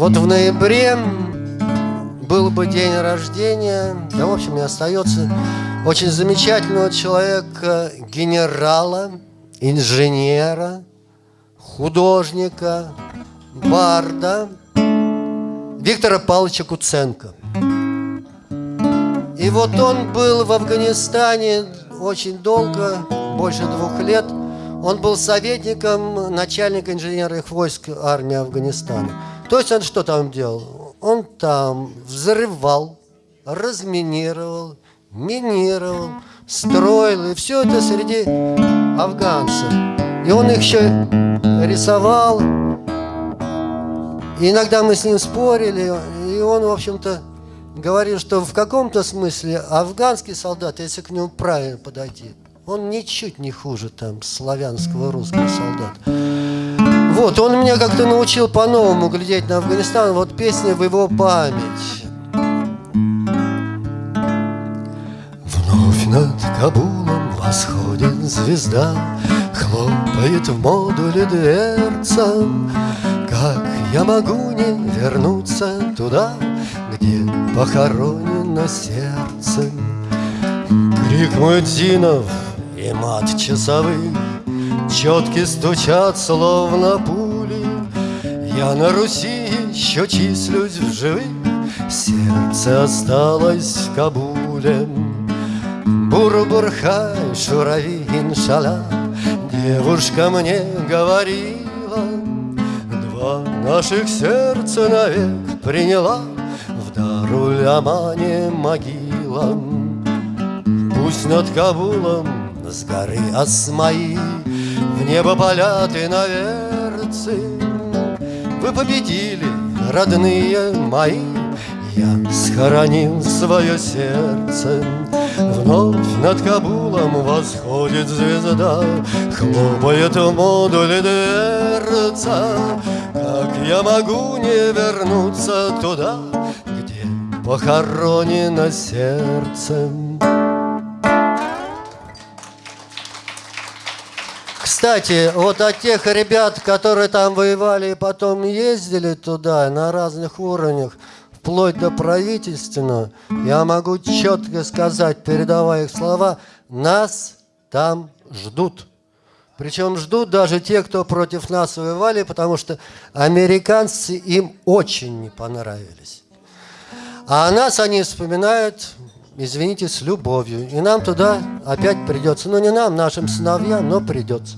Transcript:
Вот в ноябре был бы день рождения, да, в общем, и остается очень замечательного человека, генерала, инженера, художника, барда Виктора Павловича Куценко. И вот он был в Афганистане очень долго, больше двух лет. Он был советником начальника инженерных войск армии Афганистана. То есть он что там делал? Он там взрывал, разминировал, минировал, строил. И все это среди афганцев. И он их еще рисовал. И иногда мы с ним спорили. И он, в общем-то, говорил, что в каком-то смысле афганский солдат, если к нему правильно подойти, он ничуть не хуже там славянского русского солдата. Вот, он меня как-то научил по-новому глядеть на Афганистан. Вот песня в его память. Вновь над Кабулом восходит звезда, Хлопает в модуле дверца. Как я могу не вернуться туда, где похоронено сердце. Крик муэдзинов и мат часовых Четки стучат, словно пули. Я на Руси еще числюсь в живых, Сердце осталось в Кабуле. Бурбурхай, шурави, иншалла, Девушка мне говорила, Два наших сердца навек приняла Даруль-Амане могила Пусть над Кабулом с горы Асмаи В небо полят и наверцы Вы победили, родные мои. Я схоронил свое сердце. Вновь над Кабулом восходит звезда. Хлопает в модуле дверца. Как я могу не вернуться туда похоронено сердцем. Кстати, вот от тех ребят, которые там воевали и потом ездили туда на разных уровнях, вплоть до правительственного, я могу четко сказать, передавая их слова, нас там ждут. Причем ждут даже те, кто против нас воевали, потому что американцы им очень не понравились. А нас они вспоминают, извините, с любовью. И нам туда опять придется. Ну, не нам, нашим сыновьям, но придется.